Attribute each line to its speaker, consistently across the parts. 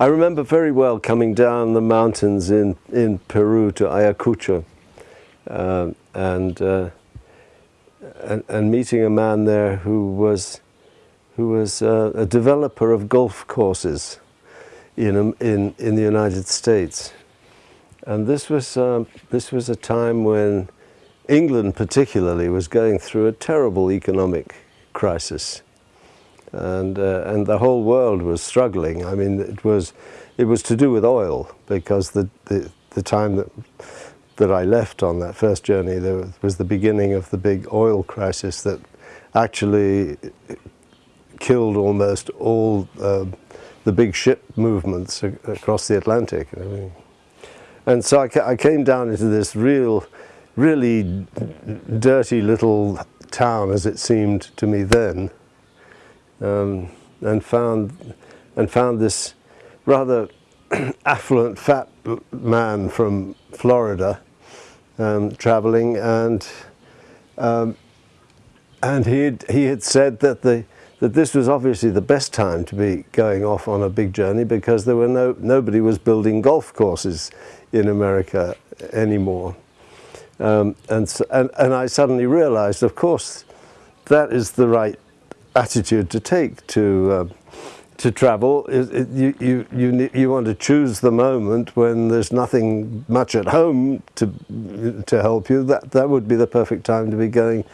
Speaker 1: I remember very well coming down the mountains in, in Peru to Ayacucho uh, and, uh, and, and, meeting a man there who was, who was uh, a developer of golf courses in, in, in the United States. And this was, um, this was a time when England particularly was going through a terrible economic crisis. And, uh, and the whole world was struggling. I mean, it was, it was to do with oil because the, the, the time that, that I left on that first journey, there was the beginning of the big oil crisis that actually killed almost all uh, the big ship movements across the Atlantic. Mean, and so I, I came down into this real, really dirty little town as it seemed to me then um, and found and found this rather affluent fat man from Florida um, traveling and um, and he had, he had said that the that this was obviously the best time to be going off on a big journey because there were no nobody was building golf courses in America anymore. Um, and, so, and, and I suddenly realized, of course, that is the right attitude to take to uh, to travel. It, it, you, you, you, you want to choose the moment when there's nothing much at home to, to help you. That, that would be the perfect time to be going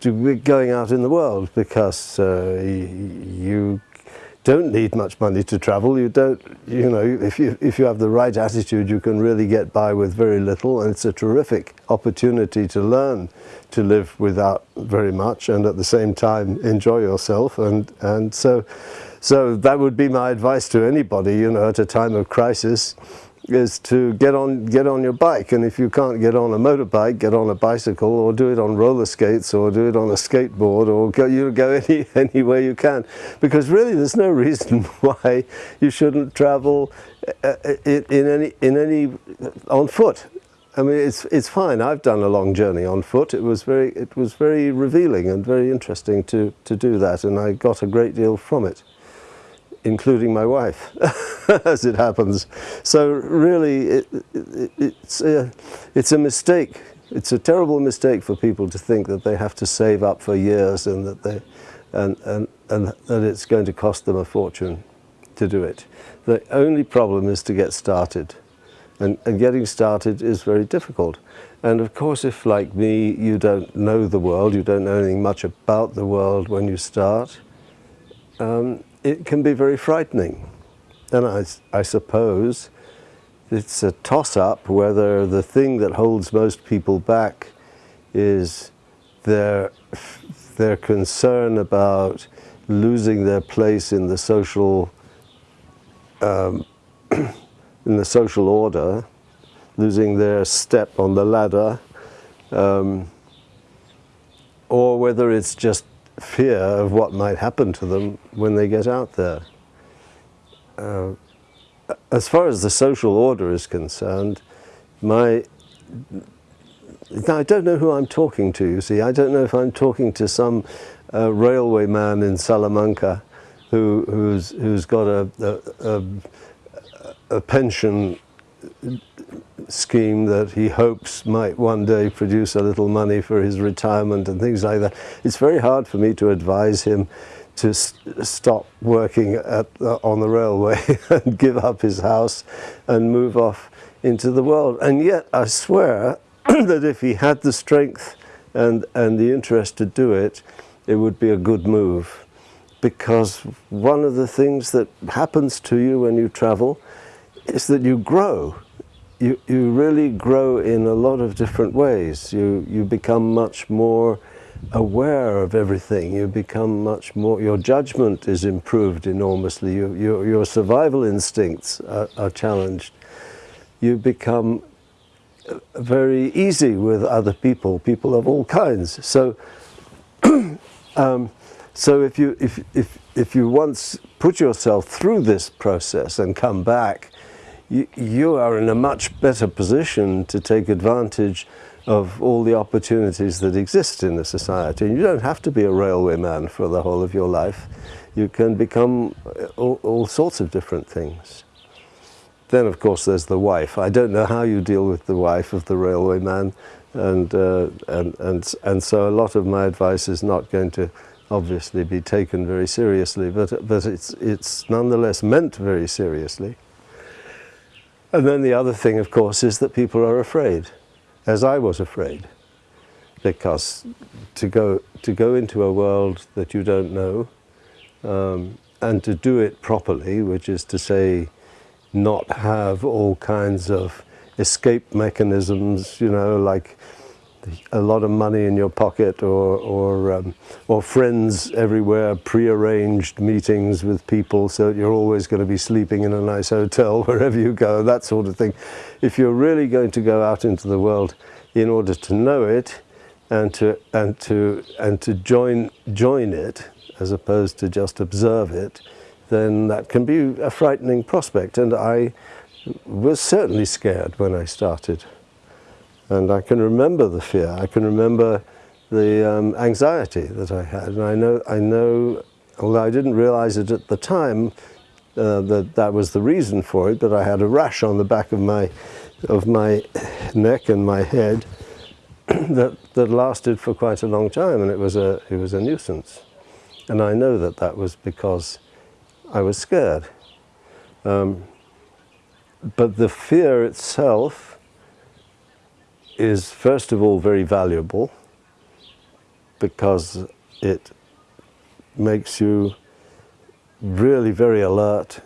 Speaker 1: to be going out in the world because uh, you don't need much money to travel. You don't, you know, if you, if you have the right attitude, you can really get by with very little and it's a terrific opportunity to learn to live without very much and at the same time enjoy yourself. And, and so, so that would be my advice to anybody, you know, at a time of crisis is to get on get on your bike. And if you can't get on a motorbike get on a bicycle or do it on roller skates or do it on a skateboard or go you go any anywhere you can. Because really there's no reason why you shouldn't travel uh, uh, in, in any in any on foot. I mean it's it's fine. I've done a long journey on foot. It was very it was very revealing and very interesting to to do that. And I got a great deal from it including my wife, as it happens. So really, it, it, it's, a, it's a mistake. It's a terrible mistake for people to think that they have to save up for years and that, they, and, and, and that it's going to cost them a fortune to do it. The only problem is to get started. And, and getting started is very difficult. And of course, if like me, you don't know the world, you don't know anything much about the world when you start, um, it can be very frightening. And I, I suppose it's a toss-up whether the thing that holds most people back is their, their concern about losing their place in the social um, in the social order, losing their step on the ladder, um, or whether it's just fear of what might happen to them when they get out there. Uh, as far as the social order is concerned, my now, I don't know who I'm talking to, you see. I don't know if I'm talking to some uh, railway man in Salamanca who, who's, who's got a, a, a, a pension scheme that he hopes might one day produce a little money for his retirement and things like that. It's very hard for me to advise him to st stop working at, uh, on the railway and give up his house and move off into the world. And yet I swear that if he had the strength and, and the interest to do it, it would be a good move. Because one of the things that happens to you when you travel is that you grow you, you really grow in a lot of different ways. You, you become much more aware of everything. You become much more, your judgment is improved enormously. You, your, your survival instincts are, are challenged. You become very easy with other people, people of all kinds. So, um, so if you, if, if, if you once put yourself through this process and come back, you, are in a much better position to take advantage of all the opportunities that exist in the society. And you don't have to be a railway man for the whole of your life. You can become all, all sorts of different things. then of course there's the wife. I don't know how you deal with the wife of the railway man, and, uh, and, and, and so a lot of my advice is not going to obviously be taken very seriously, but, but it's, it's nonetheless meant very seriously. And then the other thing, of course, is that people are afraid, as I was afraid, because to go, to go into a world that you don't know um, and to do it properly, which is to say, not have all kinds of escape mechanisms, you know, like a lot of money in your pocket or, or, um, or friends everywhere, pre-arranged meetings with people so that you're always going to be sleeping in a nice hotel wherever you go, that sort of thing. If you're really going to go out into the world in order to know it and to, and to, and to join, join it as opposed to just observe it, then that can be a frightening prospect. And I was certainly scared when I started. And I can remember the fear. I can remember the um, anxiety that I had. And I know, I know, although I didn't realize it at the time, uh, that that was the reason for it, but I had a rash on the back of my, of my neck and my head that, that lasted for quite a long time, and it was, a, it was a nuisance. And I know that that was because I was scared. Um, but the fear itself is first of all very valuable because it makes you really very alert,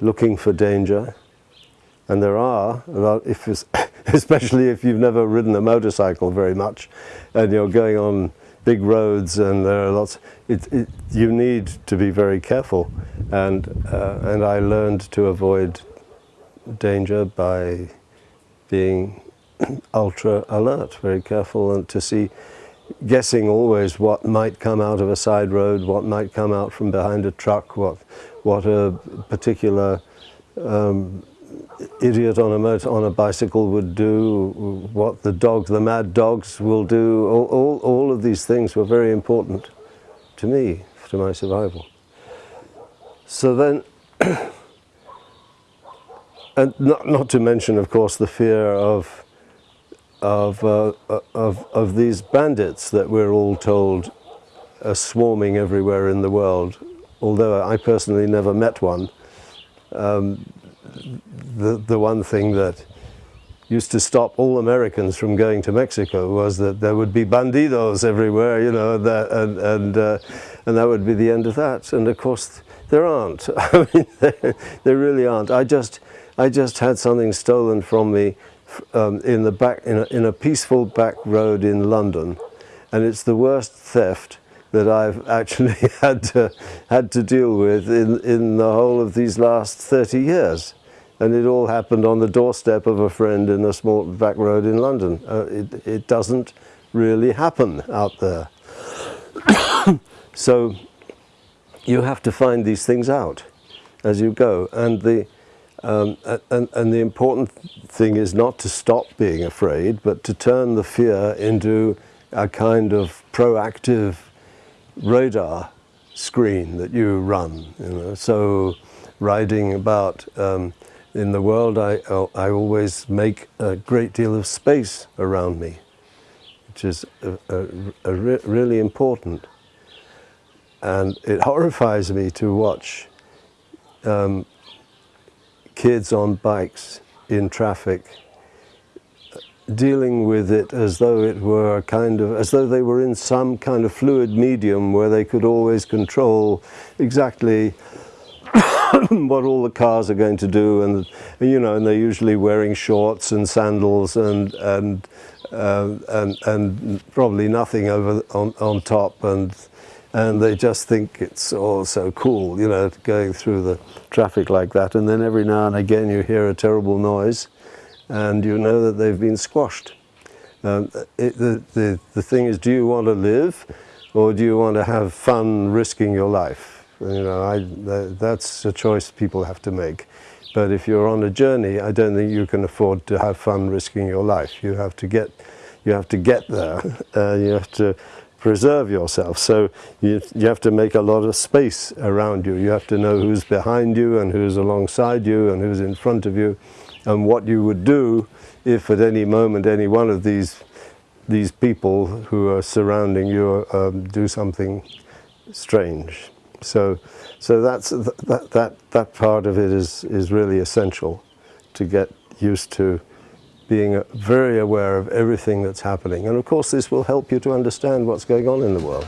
Speaker 1: looking for danger. And there are, if especially if you've never ridden a motorcycle very much and you're going on big roads and there are lots, it, it, you need to be very careful. And, uh, and I learned to avoid danger by being ultra alert, very careful and to see, guessing always what might come out of a side road, what might come out from behind a truck, what, what a particular um, idiot on a motor, on a bicycle would do, what the dog, the mad dogs will do, all, all, all of these things were very important to me, to my survival. So then, and not, not to mention, of course, the fear of, of, uh, of, of these bandits that we're all told are swarming everywhere in the world, although I personally never met one. Um, the, the one thing that used to stop all Americans from going to Mexico was that there would be bandidos everywhere, you know, that, and, and, uh, and that would be the end of that. And of course, there aren't. I mean, there, there really aren't. I just, I just had something stolen from me um, in, the back, in, a, in a peaceful back road in London. And it's the worst theft that I've actually had to, had to deal with in, in the whole of these last 30 years. And it all happened on the doorstep of a friend in a small back road in London. Uh, it, it doesn't really happen out there. so you have to find these things out as you go. And the, um, and, and the important thing is not to stop being afraid, but to turn the fear into a kind of proactive radar screen that you run. You know? So riding about um, in the world, I, I always make a great deal of space around me, which is a, a, a re really important. And it horrifies me to watch um, kids on bikes in traffic dealing with it as though it were kind of, as though they were in some kind of fluid medium where they could always control exactly what all the cars are going to do. And you know and they're usually wearing shorts and sandals and and uh, and, and probably nothing over on, on top. And and they just think it's all so cool you know going through the traffic like that and then every now and again you hear a terrible noise and you know that they've been squashed. Um, it, the, the, the thing is, do you want to live or do you want to have fun risking your life? You know, I, that, that's a choice people have to make. But if you're on a journey, I don't think you can afford to have fun risking your life. You have to get, you have to get there. Uh, you have to preserve yourself. So you, you have to make a lot of space around you. You have to know who's behind you and who's alongside you and who's in front of you and what you would do if at any moment any one of these these people who are surrounding you um, do something strange. So, so that's, that, that, that part of it is, is really essential to get used to being very aware of everything that's happening. And of course this will help you to understand what's going on in the world.